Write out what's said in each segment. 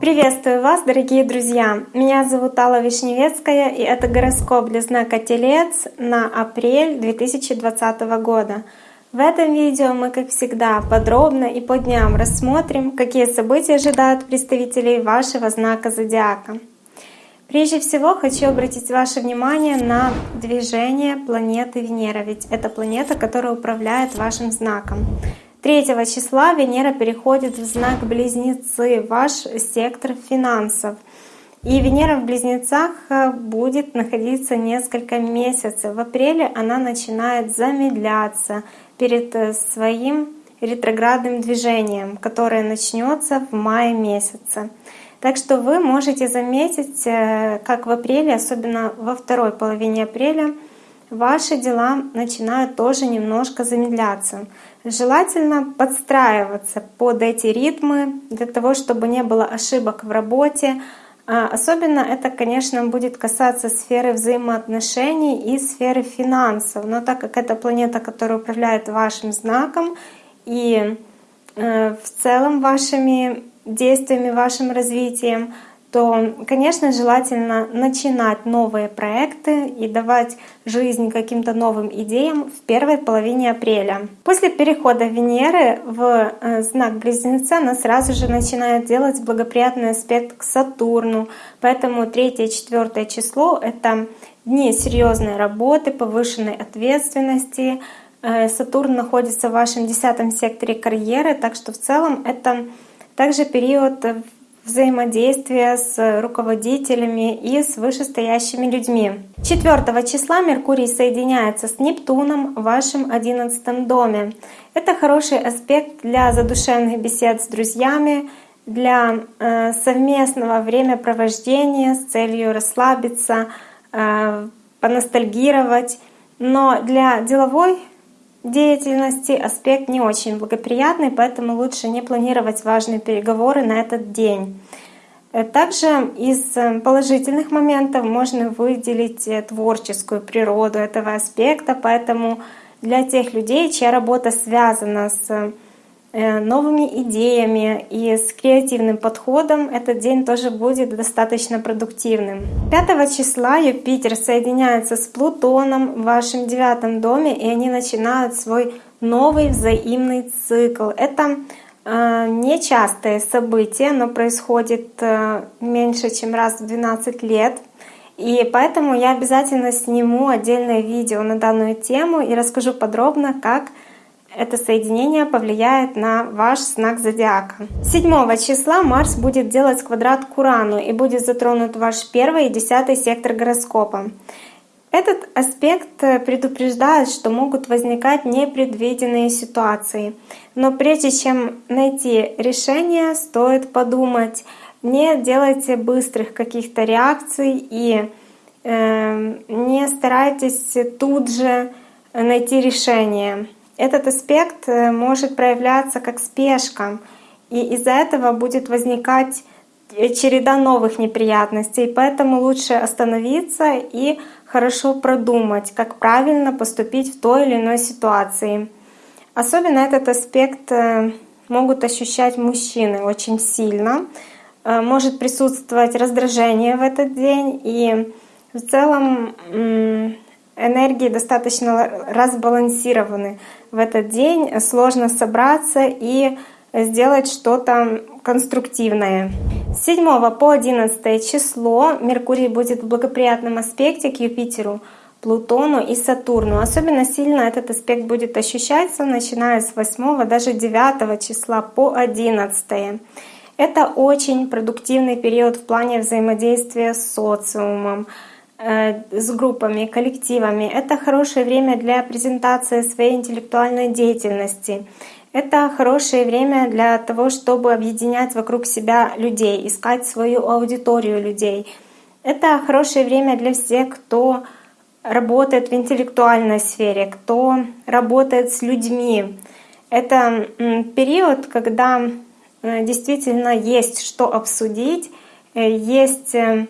Приветствую вас, дорогие друзья! Меня зовут Алла Вишневецкая, и это гороскоп для знака Телец на апрель 2020 года. В этом видео мы, как всегда, подробно и по дням рассмотрим, какие события ожидают представителей вашего знака зодиака. Прежде всего хочу обратить ваше внимание на движение планеты Венера, ведь это планета, которая управляет вашим знаком. 3 числа Венера переходит в знак Близнецы, ваш сектор финансов. И Венера в Близнецах э, будет находиться несколько месяцев. В апреле она начинает замедляться перед э, своим ретроградным движением, которое начнется в мае месяце. Так что вы можете заметить, э, как в апреле, особенно во второй половине апреля, ваши дела начинают тоже немножко замедляться. Желательно подстраиваться под эти ритмы для того, чтобы не было ошибок в работе. А особенно это, конечно, будет касаться сферы взаимоотношений и сферы финансов. Но так как это планета, которая управляет вашим знаком и э, в целом вашими действиями, вашим развитием, то, конечно, желательно начинать новые проекты и давать жизнь каким-то новым идеям в первой половине апреля. После перехода Венеры в э, знак Близнеца она сразу же начинает делать благоприятный аспект к Сатурну, поэтому 3 и 4 число — это дни серьезной работы, повышенной ответственности, э, Сатурн находится в вашем десятом секторе карьеры, так что в целом это также период взаимодействия с руководителями и с вышестоящими людьми. 4 числа Меркурий соединяется с Нептуном в вашем 11 доме. Это хороший аспект для задушевных бесед с друзьями, для э, совместного времяпровождения с целью расслабиться, э, поностальгировать. Но для деловой деятельности аспект не очень благоприятный, поэтому лучше не планировать важные переговоры на этот день. Э, также из э, положительных моментов можно выделить э, творческую природу этого аспекта, поэтому для тех людей, чья работа связана с новыми идеями и с креативным подходом этот день тоже будет достаточно продуктивным. 5 числа Юпитер соединяется с Плутоном в вашем девятом доме, и они начинают свой новый взаимный цикл. Это э, нечастое событие, но происходит э, меньше, чем раз в 12 лет. И поэтому я обязательно сниму отдельное видео на данную тему и расскажу подробно, как это соединение повлияет на ваш знак зодиака. 7 числа Марс будет делать квадрат к Урану и будет затронут ваш первый и десятый сектор гороскопа. Этот аспект предупреждает, что могут возникать непредвиденные ситуации. Но прежде чем найти решение, стоит подумать, не делайте быстрых каких-то реакций и э, не старайтесь тут же найти решение. Этот аспект э, может проявляться как спешка, и из-за этого будет возникать э, череда новых неприятностей, поэтому лучше остановиться и хорошо продумать, как правильно поступить в той или иной ситуации. Особенно этот аспект э, могут ощущать мужчины очень сильно. Может присутствовать раздражение в этот день, и в целом энергии достаточно разбалансированы в этот день, сложно собраться и сделать что-то конструктивное. С 7 по 11 число Меркурий будет в благоприятном аспекте к Юпитеру, Плутону и Сатурну. Особенно сильно этот аспект будет ощущаться, начиная с 8 даже 9 числа по 11. Это очень продуктивный период в плане взаимодействия с социумом, с группами, коллективами. Это хорошее время для презентации своей интеллектуальной деятельности. Это хорошее время для того, чтобы объединять вокруг себя людей, искать свою аудиторию людей. Это хорошее время для всех, кто работает в интеллектуальной сфере, кто работает с людьми. Это период, когда э, действительно есть что обсудить, э, есть э,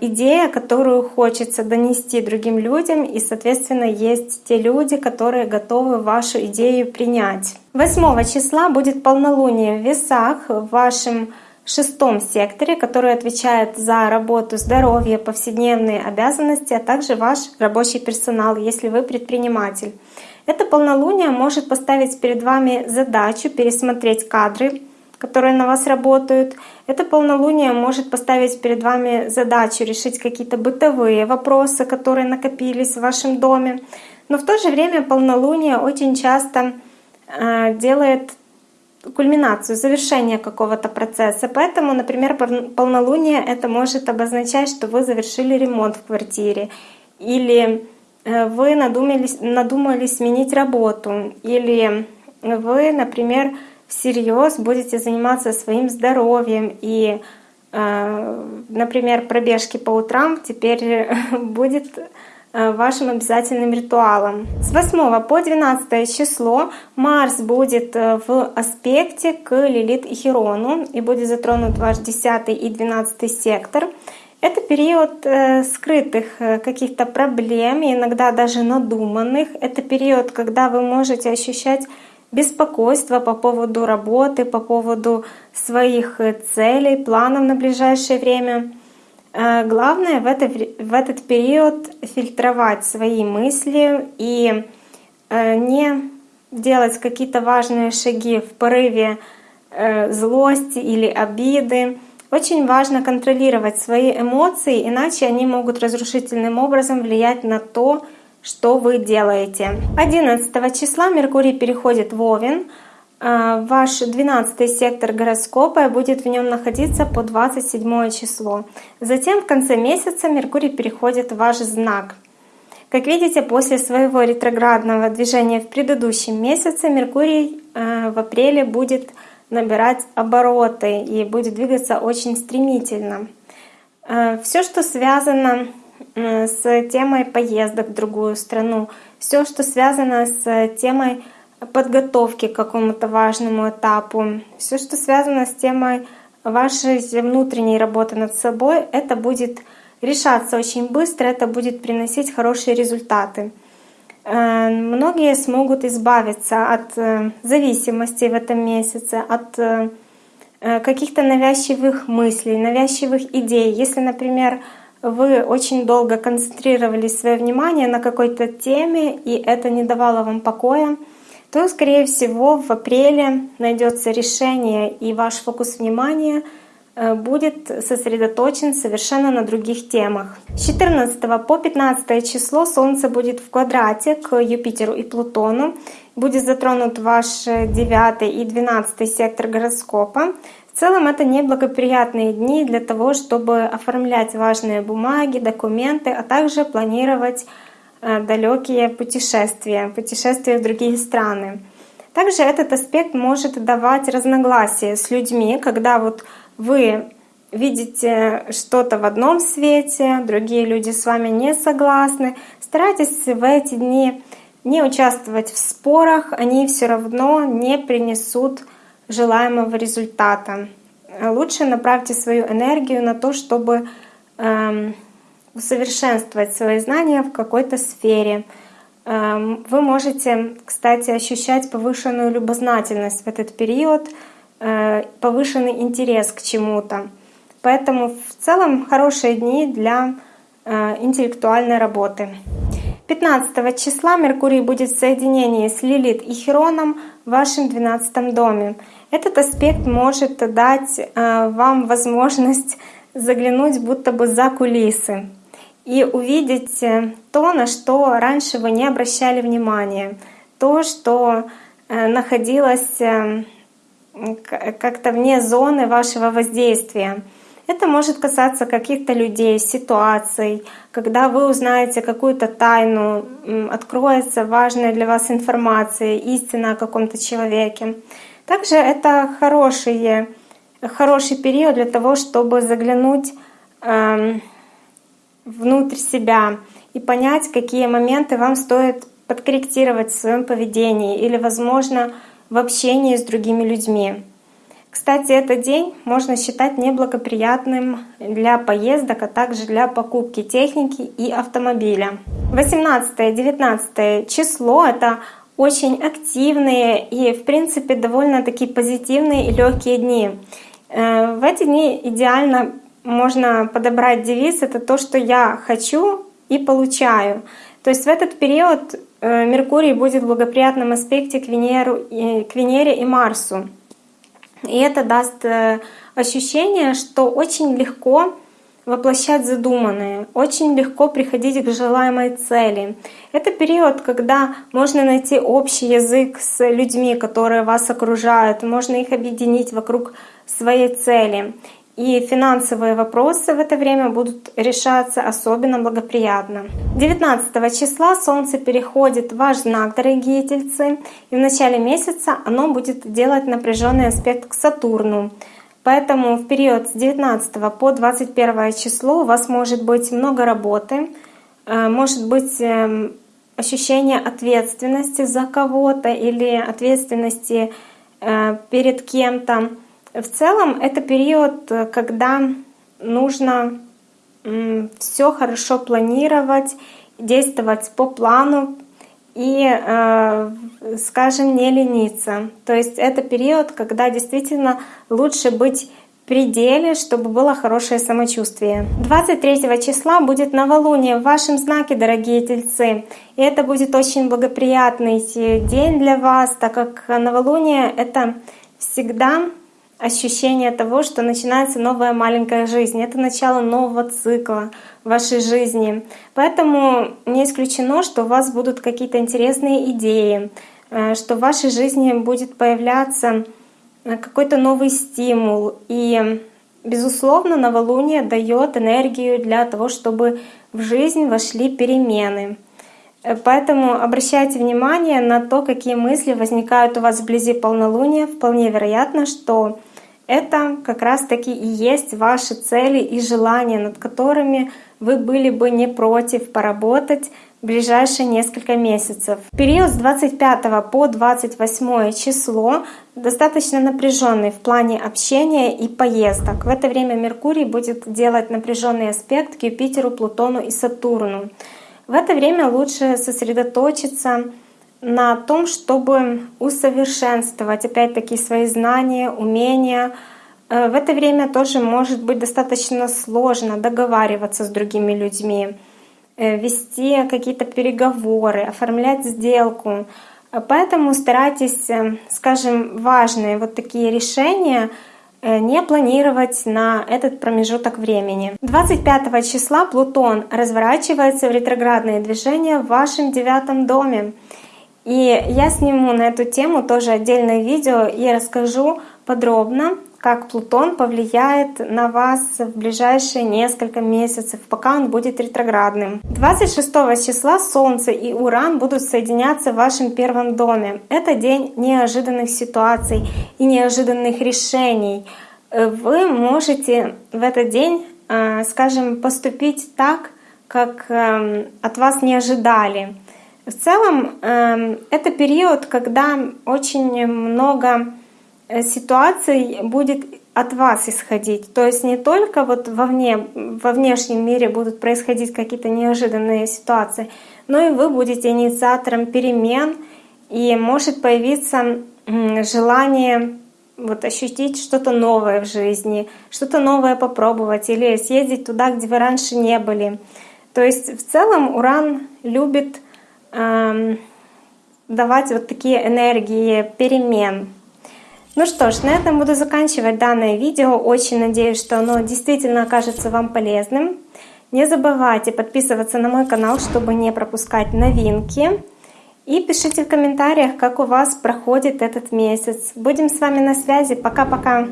идея, которую хочется донести другим людям, и, соответственно, есть те люди, которые готовы вашу идею принять. 8 числа будет полнолуние в весах в вашем шестом секторе, который отвечает за работу, здоровье, повседневные обязанности, а также ваш рабочий персонал, если вы предприниматель. Это полнолуние может поставить перед вами задачу пересмотреть кадры, которые на вас работают. Это полнолуние может поставить перед вами задачу решить какие-то бытовые вопросы, которые накопились в вашем доме. Но в то же время полнолуние очень часто э, делает кульминацию, завершение какого-то процесса. Поэтому, например, полнолуние это может обозначать, что вы завершили ремонт в квартире, или э, вы надумали, надумали сменить работу, или вы, например, всерьез будете заниматься своим здоровьем и, э, например, пробежки по утрам теперь будет Э, вашим обязательным ритуалом. С 8 по 12 число Марс будет э, в аспекте к Лилит и Херону и будет затронут ваш 10 и 12 сектор. Это период э, скрытых каких-то проблем, иногда даже надуманных. Это период, когда вы можете ощущать беспокойство по поводу работы, по поводу своих целей, планов на ближайшее время. Э, главное в, это, в этот период фильтровать свои мысли и э, не делать какие-то важные шаги в порыве э, злости или обиды. Очень важно контролировать свои эмоции, иначе они могут разрушительным образом влиять на то, что вы делаете. 11 числа Меркурий переходит в Овен, а, ваш 12 сектор гороскопа будет в нем находиться по 27 число. Затем в конце месяца Меркурий переходит в ваш знак. Как видите, после своего ретроградного движения в предыдущем месяце Меркурий а, в апреле будет набирать обороты и будет двигаться очень стремительно. А, все, что связано с темой поездок в другую страну, все, что связано с темой подготовки к какому-то важному этапу, все, что связано с темой вашей внутренней работы над собой, это будет решаться очень быстро, это будет приносить хорошие результаты. Э, многие смогут избавиться от э, зависимости в этом месяце, от э, каких-то навязчивых мыслей, навязчивых идей. Если, например, вы очень долго концентрировали свое внимание на какой-то теме, и это не давало вам покоя, то, скорее всего, в апреле найдется решение, и ваш фокус внимания э, будет сосредоточен совершенно на других темах. С 14 по 15 число Солнце будет в квадрате к Юпитеру и Плутону. Будет затронут ваш 9 и 12 сектор гороскопа. В целом это неблагоприятные дни для того, чтобы оформлять важные бумаги, документы, а также планировать Э, далекие путешествия, путешествия в другие страны. Также этот аспект может давать разногласия с людьми, когда вот вы видите что-то в одном свете, другие люди с вами не согласны. Старайтесь в эти дни не участвовать в спорах, они все равно не принесут желаемого результата. Лучше направьте свою энергию на то, чтобы эм, усовершенствовать свои знания в какой-то сфере. Эм, вы можете, кстати, ощущать повышенную любознательность в этот период, э, повышенный интерес к чему-то. Поэтому в целом хорошие дни для э, интеллектуальной работы. 15 числа Меркурий будет в соединении с Лилит и Хероном в вашем 12 доме. Этот аспект может дать э, вам возможность заглянуть будто бы за кулисы и увидеть э, то, на что раньше вы не обращали внимания, то, что э, находилось как-то вне зоны вашего воздействия. Это может касаться каких-то людей, ситуаций, когда вы узнаете какую-то тайну, откроется важная для вас информация, истина о каком-то человеке. Также это хороший, хороший период для того, чтобы заглянуть эм, внутрь себя и понять, какие моменты вам стоит подкорректировать в своем поведении или, возможно, в общении с другими людьми. Кстати, этот день можно считать неблагоприятным для поездок, а также для покупки техники и автомобиля. 18-19 число — это очень активные и, в принципе, довольно такие позитивные и легкие дни. Э, в эти дни идеально можно подобрать девиз «это то, что я хочу и получаю». То есть в этот период э, Меркурий будет в благоприятном аспекте к, Венеру, к Венере и Марсу. И это даст э, ощущение, что очень легко воплощать задуманное, очень легко приходить к желаемой цели. Это период, когда можно найти общий язык с людьми, которые вас окружают, можно их объединить вокруг своей цели. И финансовые вопросы в это время будут решаться особенно благоприятно. 19 числа Солнце переходит в ваш знак, дорогие тельцы, и в начале месяца оно будет делать напряженный аспект к Сатурну. Поэтому в период с 19 по 21 число у вас может быть много работы, э, может быть эм, ощущение ответственности за кого-то или ответственности э, перед кем-то. В целом это период, э, когда нужно все хорошо планировать, действовать по плану и, э, скажем, не лениться. То есть это период, когда действительно лучше быть пределе, чтобы было хорошее самочувствие. 23 числа будет новолуние в вашем знаке, дорогие тельцы. И это будет очень благоприятный день для вас, так как новолуние — это всегда ощущение того, что начинается новая маленькая жизнь. Это начало нового цикла в вашей жизни. Поэтому не исключено, что у вас будут какие-то интересные идеи, э, что в вашей жизни будет появляться э, какой-то новый стимул. И, безусловно, новолуние дает энергию для того, чтобы в жизнь вошли перемены. Э, поэтому обращайте внимание на то, какие мысли возникают у вас вблизи полнолуния. Вполне вероятно, что это как раз-таки и есть ваши цели и желания, над которыми вы были бы не против поработать в ближайшие несколько месяцев. Период с 25 по 28 число достаточно напряженный в плане общения и поездок. В это время Меркурий будет делать напряженный аспект к Юпитеру, Плутону и Сатурну. В это время лучше сосредоточиться на том, чтобы усовершенствовать опять-таки свои знания, умения. Э, в это время тоже может быть достаточно сложно договариваться с другими людьми, э, вести какие-то переговоры, оформлять сделку. Поэтому старайтесь, э, скажем, важные вот такие решения не планировать на этот промежуток времени. 25 числа Плутон разворачивается в ретроградные движения в вашем девятом доме. И я сниму на эту тему тоже отдельное видео и расскажу подробно, как Плутон повлияет на вас в ближайшие несколько месяцев, пока он будет ретроградным. 26 числа Солнце и Уран будут соединяться в вашем первом доме. Это день неожиданных ситуаций и неожиданных решений. Вы можете в этот день, э, скажем, поступить так, как эм, от вас не ожидали. В целом эм, это период, когда очень много э, ситуаций будет от вас исходить. То есть не только вот вовне, во внешнем мире будут происходить какие-то неожиданные ситуации, но и вы будете инициатором перемен, и может появиться желание вот ощутить что-то новое в жизни, что-то новое попробовать или съездить туда, где вы раньше не были. То есть в целом Уран любит давать вот такие энергии перемен. Ну что ж, на этом буду заканчивать данное видео. Очень надеюсь, что оно действительно окажется вам полезным. Не забывайте подписываться на мой канал, чтобы не пропускать новинки. И пишите в комментариях, как у вас проходит этот месяц. Будем с вами на связи. Пока-пока!